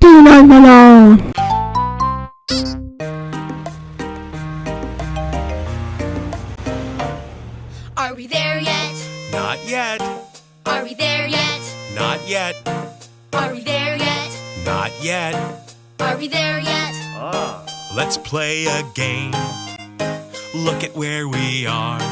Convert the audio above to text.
Dinamala. Are we there yet? Not yet. Are we there yet? Not yet. Are we there yet? Not yet. Are we there yet? Let's play a game. Look at where we are.